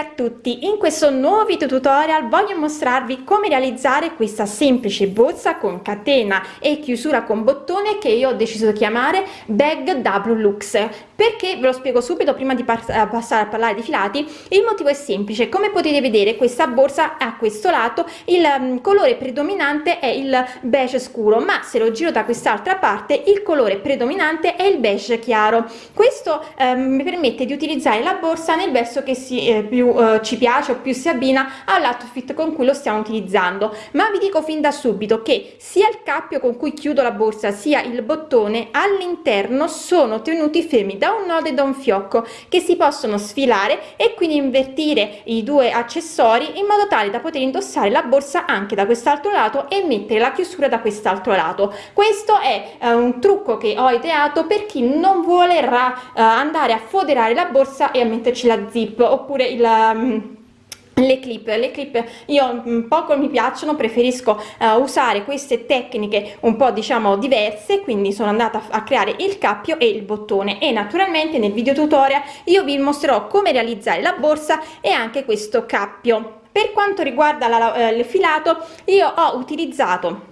a tutti. In questo nuovo video tutorial voglio mostrarvi come realizzare questa semplice borsa con catena e chiusura con bottone che io ho deciso di chiamare bag w lux. Perché? Ve lo spiego subito prima di eh, passare a parlare di filati. Il motivo è semplice. Come potete vedere questa borsa a questo lato il um, colore predominante è il beige scuro ma se lo giro da quest'altra parte il colore predominante è il beige chiaro. Questo um, mi permette di utilizzare la borsa nel verso che si eh, più eh, ci piace o più si abbina all'outfit con cui lo stiamo utilizzando. Ma vi dico fin da subito che sia il cappio con cui chiudo la borsa sia il bottone all'interno sono tenuti fermi da un nodo e da un fiocco che si possono sfilare e quindi invertire i due accessori in modo tale da poter indossare la borsa anche da quest'altro lato e mettere la chiusura da quest'altro lato. Questo è eh, un trucco che ho ideato per chi non volerà eh, andare a foderare la borsa e a metterci la zip oppure il le clip le clip io mm, poco mi piacciono preferisco uh, usare queste tecniche un po diciamo diverse quindi sono andata a creare il cappio e il bottone. E naturalmente nel video tutorial io vi mostrerò come realizzare la borsa e anche questo cappio. Per quanto riguarda la, uh, il filato io ho utilizzato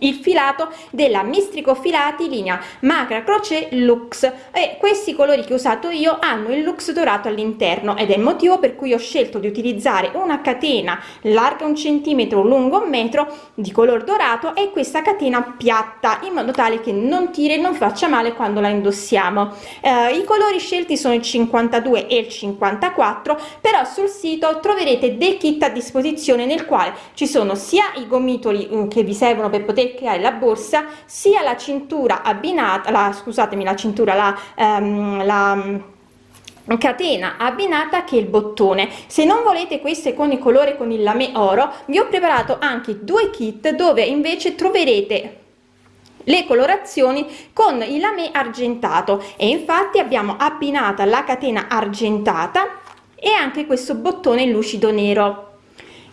il filato della mistrico filati linea macra croce lux. E questi colori che ho usato io hanno il lux dorato all'interno ed è il motivo per cui ho scelto di utilizzare una catena larga un centimetro lungo un metro di color dorato e questa catena piatta in modo tale che non tiri e non faccia male quando la indossiamo. Eh, i colori scelti sono il 52 e il 54 però sul sito troverete dei kit a disposizione nel quale ci sono sia i gomitoli mm, che vi servono per poter creare la borsa sia la cintura abbinata la scusatemi la cintura la, um, la mm, catena abbinata che il bottone. Se non volete queste con il colore con il lame oro vi ho preparato anche due kit dove invece troverete le colorazioni con il lame argentato. E infatti abbiamo abbinata la catena argentata e anche questo bottone lucido nero.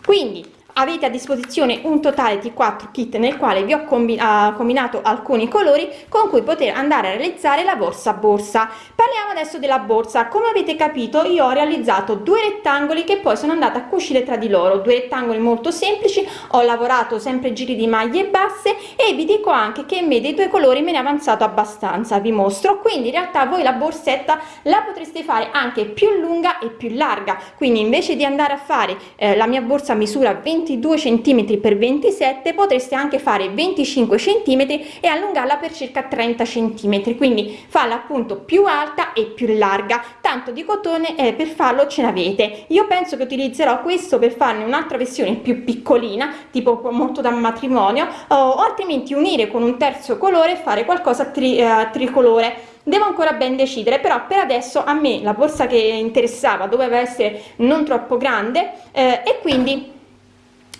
Quindi avete a disposizione un totale di 4 kit nel quale vi ho combinato alcuni colori con cui poter andare a realizzare la borsa borsa. Parliamo adesso della borsa. Come avete capito io ho realizzato due rettangoli che poi sono andata a cucire tra di loro. Due rettangoli molto semplici ho lavorato sempre giri di maglie basse e vi dico anche che in me dei due colori me ne è avanzato abbastanza vi mostro. Quindi in realtà voi la borsetta la potreste fare anche più lunga e più larga. Quindi invece di andare a fare eh, la mia borsa misura 20 22 cm per 27 potreste anche fare 25 cm e allungarla per circa 30 cm quindi farla appunto più alta e più larga. Tanto di cotone eh, per farlo ce n'avete. Io penso che utilizzerò questo per farne un'altra versione più piccolina tipo molto da matrimonio o altrimenti unire con un terzo colore e fare qualcosa tri, eh, tricolore. Devo ancora ben decidere però per adesso a me la borsa che interessava doveva essere non troppo grande eh, e quindi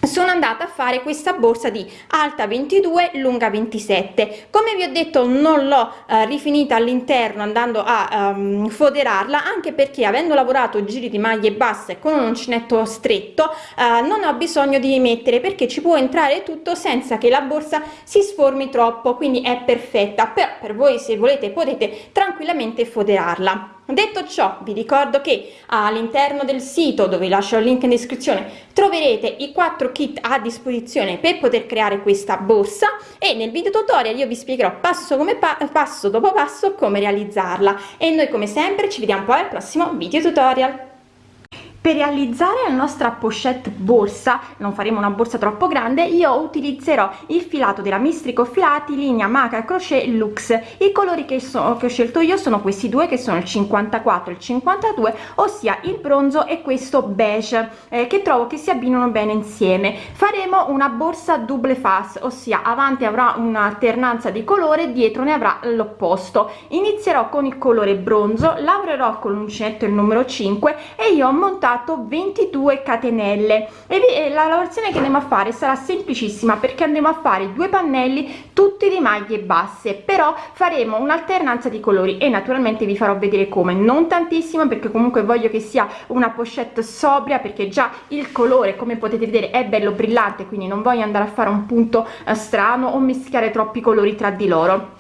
sono andata a fare questa borsa di alta 22 lunga 27 come vi ho detto non l'ho eh, rifinita all'interno andando a um, foderarla anche perché avendo lavorato giri di maglie basse con un uncinetto stretto eh, non ho bisogno di mettere perché ci può entrare tutto senza che la borsa si sformi troppo quindi è perfetta. Però per voi se volete potete tranquillamente foderarla detto ciò vi ricordo che all'interno del sito dove lascio il link in descrizione troverete i quattro kit a disposizione per poter creare questa borsa e nel video tutorial io vi spiegherò passo come pa passo dopo passo come realizzarla. E noi come sempre ci vediamo poi al prossimo video tutorial per realizzare la nostra pochette borsa non faremo una borsa troppo grande io utilizzerò il filato della mistrico filati linea maca crochet lux. I colori che, so, che ho scelto io sono questi due che sono il 54 e il 52 ossia il bronzo e questo beige eh, che trovo che si abbinano bene insieme. Faremo una borsa double face ossia avanti avrà un'alternanza di colore dietro ne avrà l'opposto. Inizierò con il colore bronzo lavorerò con l'uncinetto il numero 5 e io ho montato montato 22 catenelle. E la lavorazione che andiamo a fare sarà semplicissima perché andremo a fare due pannelli tutti di maglie basse. Però faremo un'alternanza di colori e naturalmente vi farò vedere come. Non tantissimo perché comunque voglio che sia una pochette sobria perché già il colore come potete vedere è bello brillante quindi non voglio andare a fare un punto eh, strano o mischiare troppi colori tra di loro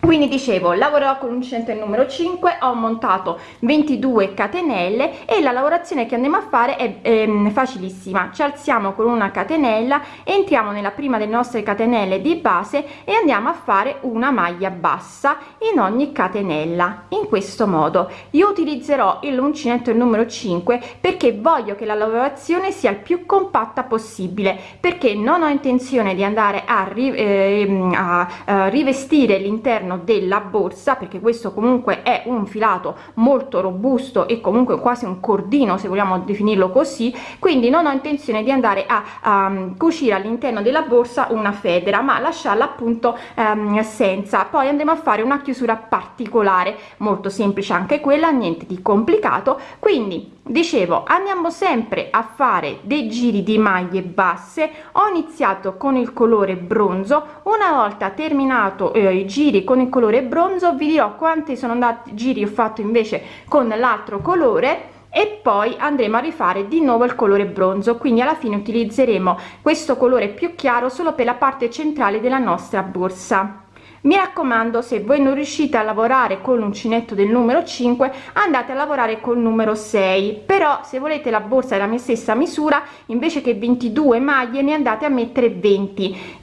quindi dicevo lavorerò con l'uncinetto numero 5 ho montato 22 catenelle e la lavorazione che andiamo a fare è, è facilissima. Ci alziamo con una catenella entriamo nella prima delle nostre catenelle di base e andiamo a fare una maglia bassa in ogni catenella in questo modo. Io utilizzerò l'uncinetto numero 5 perché voglio che la lavorazione sia il più compatta possibile perché non ho intenzione di andare a, eh, a, a rivestire l'interno all'interno della borsa perché questo comunque è un filato molto robusto e comunque quasi un cordino se vogliamo definirlo così. Quindi non ho intenzione di andare a, a cucire all'interno della borsa una federa ma lasciarla appunto um, senza. Poi andremo a fare una chiusura particolare molto semplice anche quella niente di complicato. Quindi dicevo andiamo sempre a fare dei giri di maglie basse. Ho iniziato con il colore bronzo. Una volta terminato eh, i giri con il colore bronzo vi dirò quanti sono andati giri ho fatto invece con l'altro colore e poi andremo a rifare di nuovo il colore bronzo. Quindi alla fine utilizzeremo questo colore più chiaro solo per la parte centrale della nostra borsa mi raccomando se voi non riuscite a lavorare con l'uncinetto del numero 5 andate a lavorare col numero 6 però se volete la borsa della mia stessa misura invece che 22 maglie ne andate a mettere 20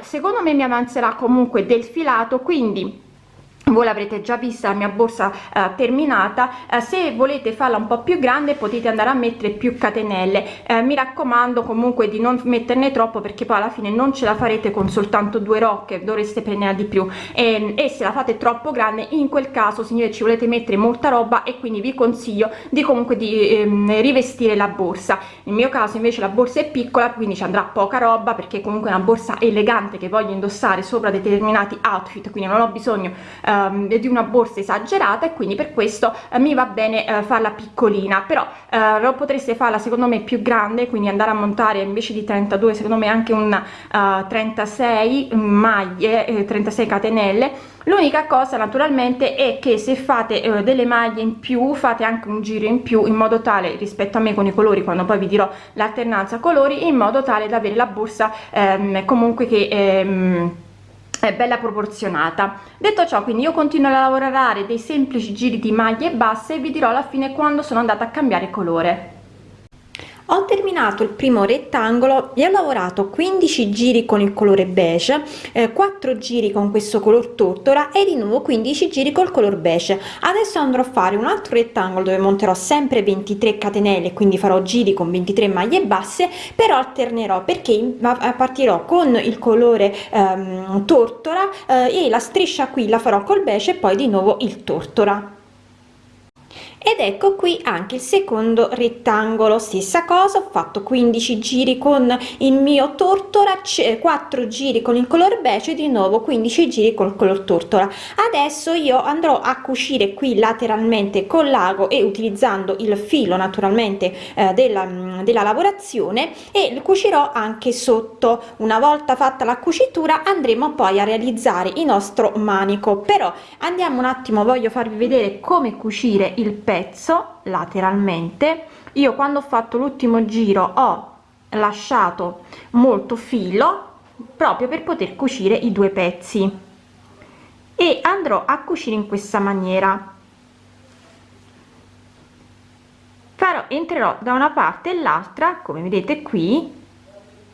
secondo me mi avanzerà comunque del filato quindi voi l'avrete già vista la mia borsa eh, terminata. Eh, se volete farla un po più grande potete andare a mettere più catenelle. Eh, mi raccomando comunque di non metterne troppo perché poi alla fine non ce la farete con soltanto due rocche dovreste prendere di più. E, e se la fate troppo grande in quel caso signore ci volete mettere molta roba e quindi vi consiglio di comunque di ehm, rivestire la borsa. Nel mio caso invece la borsa è piccola quindi ci andrà poca roba perché comunque è una borsa elegante che voglio indossare sopra determinati outfit quindi non ho bisogno eh, Ehm, di una borsa esagerata e quindi per questo eh, mi va bene eh, farla piccolina però eh, lo potreste farla secondo me più grande quindi andare a montare invece di 32 secondo me anche un 36 maglie 36 catenelle. L'unica cosa naturalmente è che se fate eh, delle maglie in più fate anche un giro in più in modo tale rispetto a me con i colori quando poi vi dirò l'alternanza colori in modo tale da avere la borsa ehm, comunque che ehm, è bella proporzionata. Detto ciò quindi io continuo a lavorare dei semplici giri di maglie basse e vi dirò alla fine quando sono andata a cambiare colore ho terminato il primo rettangolo e ho lavorato 15 giri con il colore beige eh, 4 giri con questo color tortora e di nuovo 15 giri col color beige. Adesso andrò a fare un altro rettangolo dove monterò sempre 23 catenelle quindi farò giri con 23 maglie basse però alternerò perché partirò con il colore ehm, tortora eh, e la striscia qui la farò col beige e poi di nuovo il tortora ed ecco qui anche il secondo rettangolo. Stessa cosa ho fatto 15 giri con il mio tortora 4 giri con il color beige di nuovo 15 giri col color tortora. Adesso io andrò a cucire qui lateralmente con l'ago e utilizzando il filo naturalmente eh, della, della lavorazione e cucirò anche sotto. Una volta fatta la cucitura andremo poi a realizzare il nostro manico. Però andiamo un attimo voglio farvi vedere come cucire il pezzo pezzo lateralmente. Io quando ho fatto l'ultimo giro ho lasciato molto filo proprio per poter cucire i due pezzi. E andrò a cucire in questa maniera. Farò entrerò da una parte e l'altra come vedete qui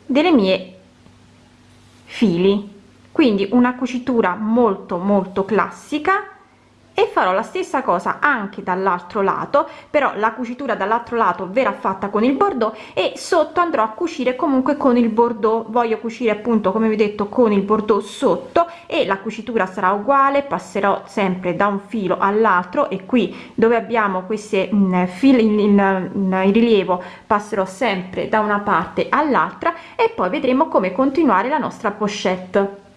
delle mie fili. Quindi una cucitura molto molto classica e farò la stessa cosa anche dall'altro lato però la cucitura dall'altro lato verrà fatta con il bordeaux e sotto andrò a cucire comunque con il bordeaux. Voglio cucire appunto come vi ho detto con il bordeaux sotto e la cucitura sarà uguale passerò sempre da un filo all'altro e qui dove abbiamo queste mm, fili in, in, in rilievo passerò sempre da una parte all'altra e poi vedremo come continuare la nostra pochette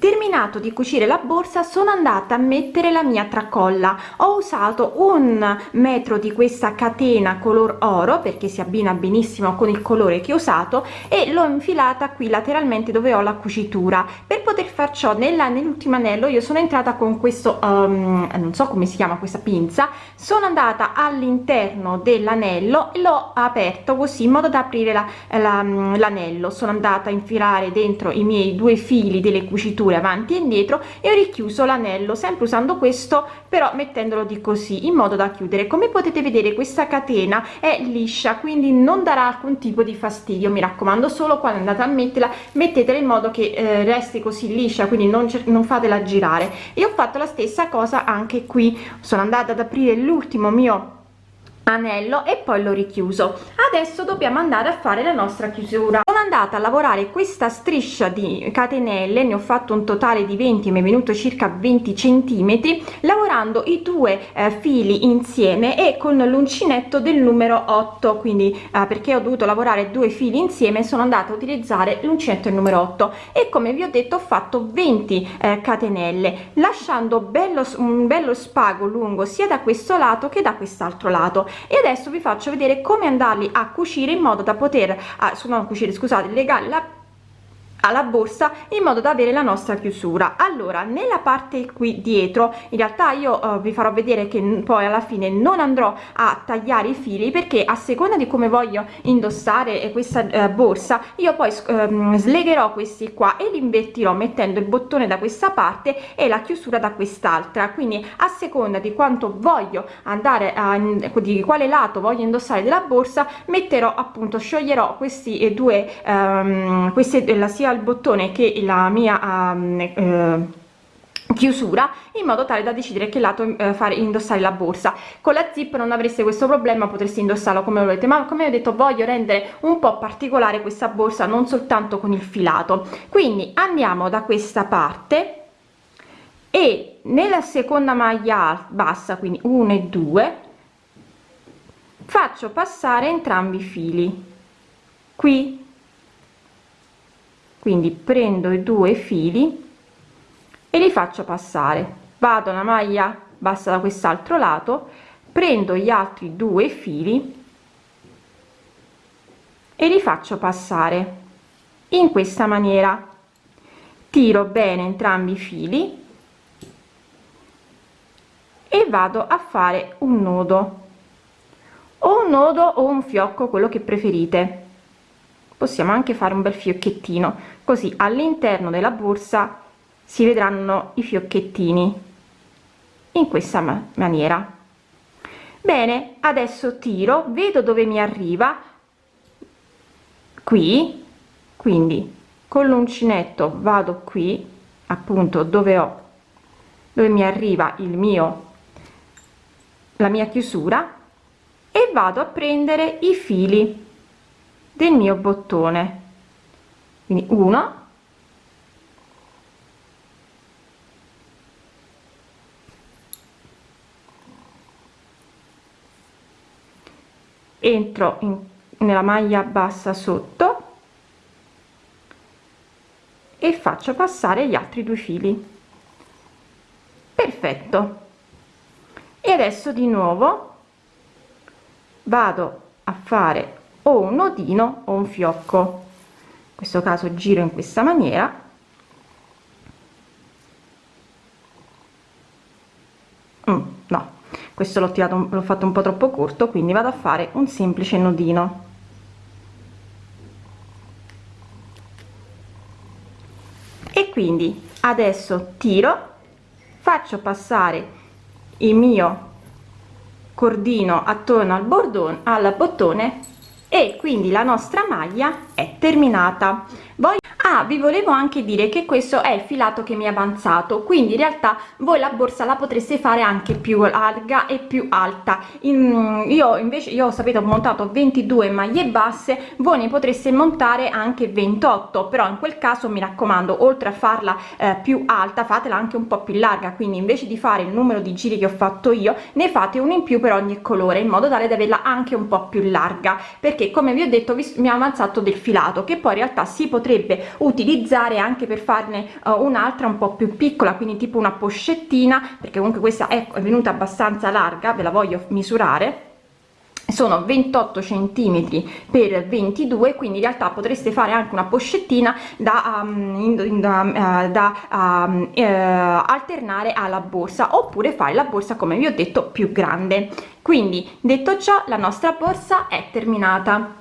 terminato di cucire la borsa sono andata a mettere la mia tracolla. Ho usato un metro di questa catena color oro perché si abbina benissimo con il colore che ho usato e l'ho infilata qui lateralmente dove ho la cucitura. Per poter far ciò nella nell'ultimo anello io sono entrata con questo um, non so come si chiama questa pinza sono andata all'interno dell'anello e l'ho aperto così in modo da aprire l'anello la, sono andata a infilare dentro i miei due fili delle cuciture chiusure avanti e indietro e ho richiuso l'anello sempre usando questo però mettendolo di così in modo da chiudere. Come potete vedere questa catena è liscia quindi non darà alcun tipo di fastidio mi raccomando solo quando andate a metterla mettetela in modo che eh, resti così liscia quindi non, non fatela girare. E ho fatto la stessa cosa anche qui. Sono andata ad aprire l'ultimo mio anello e poi l'ho richiuso. Adesso dobbiamo andare a fare la nostra chiusura andata a lavorare questa striscia di catenelle ne ho fatto un totale di 20 mi è venuto circa 20 centimetri lavorando i due eh, fili insieme e con l'uncinetto del numero 8 quindi eh, perché ho dovuto lavorare due fili insieme sono andata a utilizzare l'uncinetto il numero 8 e come vi ho detto ho fatto 20 eh, catenelle lasciando bello un bello spago lungo sia da questo lato che da quest'altro lato. E adesso vi faccio vedere come andarli a cucire in modo da poter a, non cucire scusate legare la alla borsa in modo da avere la nostra chiusura. Allora nella parte qui dietro in realtà io uh, vi farò vedere che poi alla fine non andrò a tagliare i fili perché a seconda di come voglio indossare questa uh, borsa io poi uh, slegherò questi qua e li invertirò mettendo il bottone da questa parte e la chiusura da quest'altra. Quindi a seconda di quanto voglio andare a di quale lato voglio indossare della borsa metterò appunto scioglierò questi due um, queste la sia il bottone che la mia um, eh, chiusura in modo tale da decidere che lato eh, fare indossare la borsa. Con la zip non avreste questo problema potreste indossarlo come volete ma come ho detto voglio rendere un po particolare questa borsa non soltanto con il filato. Quindi andiamo da questa parte e nella seconda maglia bassa quindi 1 e 2 faccio passare entrambi i fili. Qui quindi prendo i due fili e li faccio passare. Vado una maglia bassa da quest'altro lato prendo gli altri due fili e li faccio passare in questa maniera. Tiro bene entrambi i fili e vado a fare un nodo o un nodo o un fiocco quello che preferite possiamo anche fare un bel fiocchettino. Così all'interno della borsa si vedranno i fiocchettini. In questa maniera. Bene adesso tiro vedo dove mi arriva. Qui. Quindi con l'uncinetto vado qui appunto dove ho dove mi arriva il mio la mia chiusura e vado a prendere i fili del mio bottone. Quindi uno. Entro in, nella maglia bassa sotto e faccio passare gli altri due fili. Perfetto. E adesso di nuovo vado a fare o un nodino o un fiocco. In questo caso giro in questa maniera. Mm, no questo l'ho tirato l'ho fatto un po troppo corto quindi vado a fare un semplice nodino e quindi adesso tiro faccio passare il mio cordino attorno al bordone al bottone e quindi la nostra maglia è terminata. Voglio ah vi volevo anche dire che questo è il filato che mi è avanzato quindi in realtà voi la borsa la potreste fare anche più larga e più alta. In, io invece io sapete ho montato 22 maglie basse voi ne potreste montare anche 28 però in quel caso mi raccomando oltre a farla eh, più alta fatela anche un po più larga. Quindi invece di fare il numero di giri che ho fatto io ne fate uno in più per ogni colore in modo tale da averla anche un po più larga. Perché come vi ho detto vi, mi ha avanzato del filato che poi in realtà si potrebbe utilizzare anche per farne uh, un'altra un po più piccola quindi tipo una pochettina perché comunque questa è venuta abbastanza larga ve la voglio misurare. Sono 28 centimetri per 22 quindi in realtà potreste fare anche una pochettina da, um, da, uh, da um, uh, alternare alla borsa oppure fare la borsa come vi ho detto più grande. Quindi detto ciò la nostra borsa è terminata